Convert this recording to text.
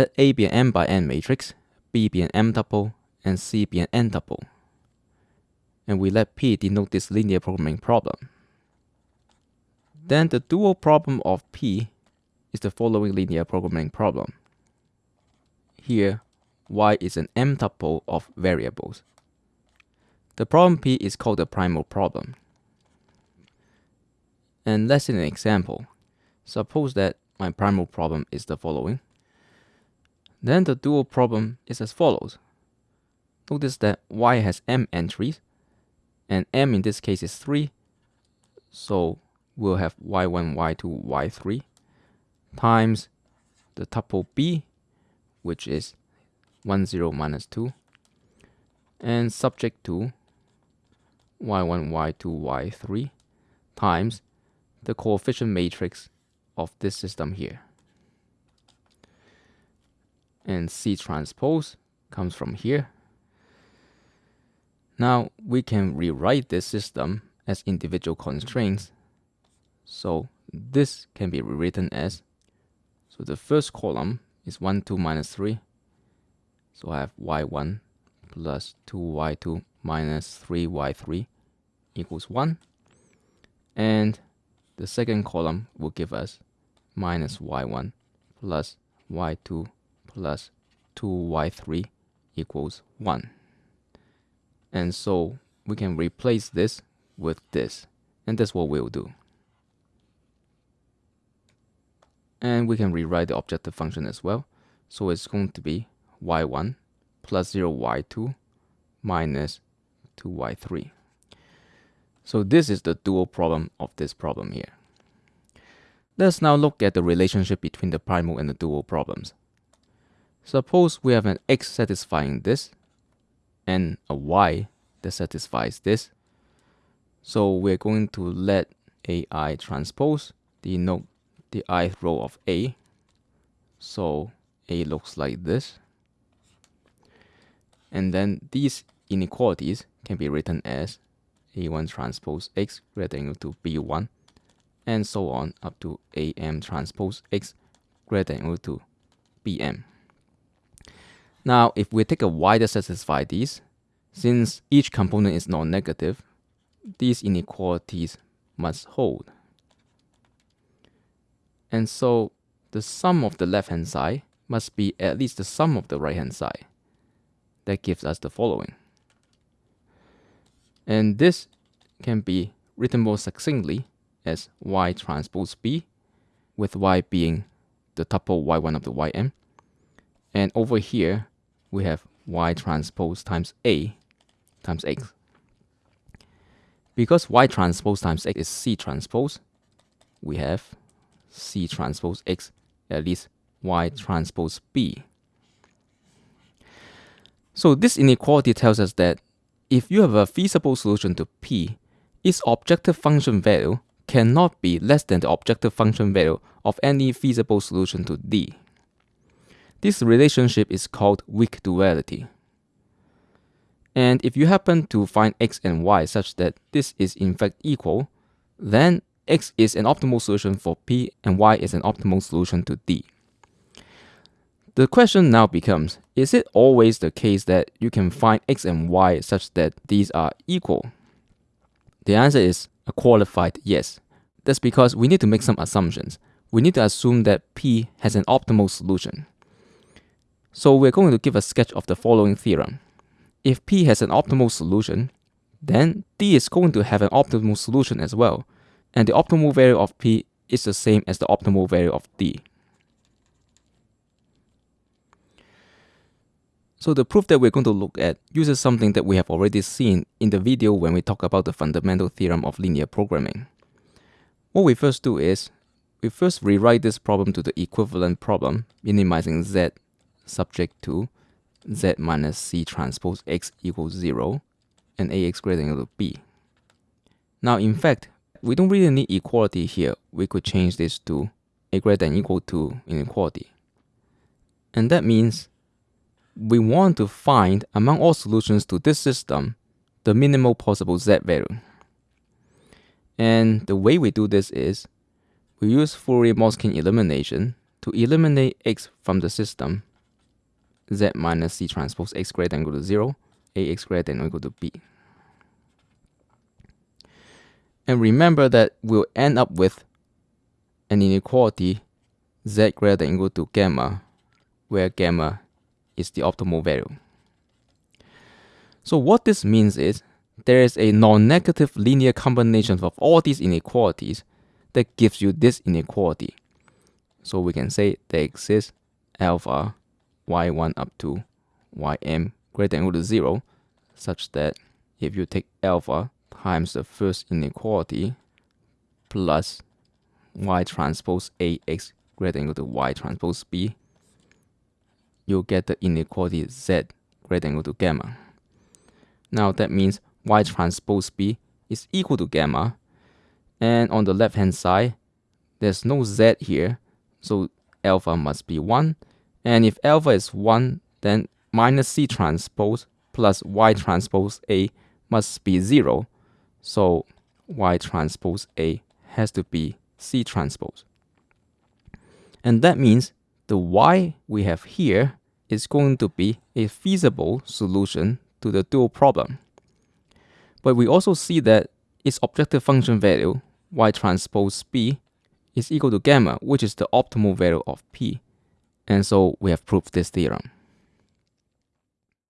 Let A be an m by n matrix, B be an m tuple, and C be an n tuple. And we let P denote this linear programming problem. Then the dual problem of P is the following linear programming problem. Here, y is an m tuple of variables. The problem P is called the primal problem. And let's see an example. Suppose that my primal problem is the following. Then the dual problem is as follows. Notice that y has m entries, and m in this case is 3, so we'll have y1, y2, y3, times the tuple b, which is 1, 0, minus 2, and subject to y1, y2, y3 times the coefficient matrix of this system here. And C transpose comes from here. Now we can rewrite this system as individual constraints. So this can be rewritten as, so the first column is 1, 2, minus 3. So I have y1 plus 2y2 minus 3y3 equals 1. And the second column will give us minus y1 plus y2 plus 2y3 equals 1. And so we can replace this with this. And that's what we'll do. And we can rewrite the objective function as well. So it's going to be y1 plus 0y2 minus 2y3. So this is the dual problem of this problem here. Let's now look at the relationship between the primal and the dual problems. Suppose we have an x satisfying this and a y that satisfies this. So we're going to let AI transpose denote the ith row of A. So A looks like this. And then these inequalities can be written as A1 transpose X greater than or equal to B1 and so on up to AM transpose X greater than or equal to BM. Now, if we take a y that satisfies these, since each component is non-negative, these inequalities must hold. And so the sum of the left-hand side must be at least the sum of the right-hand side. That gives us the following. And this can be written more succinctly as y transpose b, with y being the tuple y1 of the ym. And over here, we have y transpose times a times x. Because y transpose times x is c transpose, we have c transpose x at least y transpose b. So this inequality tells us that if you have a feasible solution to p, its objective function value cannot be less than the objective function value of any feasible solution to d. This relationship is called weak duality. And if you happen to find x and y such that this is in fact equal, then x is an optimal solution for p and y is an optimal solution to d. The question now becomes, is it always the case that you can find x and y such that these are equal? The answer is a qualified yes. That's because we need to make some assumptions. We need to assume that p has an optimal solution. So we're going to give a sketch of the following theorem. If p has an optimal solution, then d is going to have an optimal solution as well, and the optimal value of p is the same as the optimal value of d. So the proof that we're going to look at uses something that we have already seen in the video when we talk about the fundamental theorem of linear programming. What we first do is, we first rewrite this problem to the equivalent problem, minimizing z subject to z minus c transpose x equals 0 and ax greater than or equal to b. Now in fact, we don't really need equality here. We could change this to a greater than equal to inequality. And that means we want to find among all solutions to this system the minimal possible z value. And the way we do this is we use Fourier-Motzkin elimination to eliminate x from the system z minus c transpose x greater than equal to 0, ax greater than equal to b. And remember that we'll end up with an inequality z greater than equal to gamma, where gamma is the optimal value. So what this means is there is a non-negative linear combination of all these inequalities that gives you this inequality. So we can say there exists alpha y1 up to ym greater than equal to 0 such that if you take alpha times the first inequality plus y transpose ax greater than equal to y transpose b, you'll get the inequality z greater than equal to gamma. Now that means y transpose b is equal to gamma. And on the left hand side, there's no z here, so alpha must be 1. And if alpha is 1, then minus c transpose plus y transpose a must be 0. So y transpose a has to be c transpose. And that means the y we have here is going to be a feasible solution to the dual problem. But we also see that its objective function value, y transpose b, is equal to gamma, which is the optimal value of p. And so we have proved this theorem.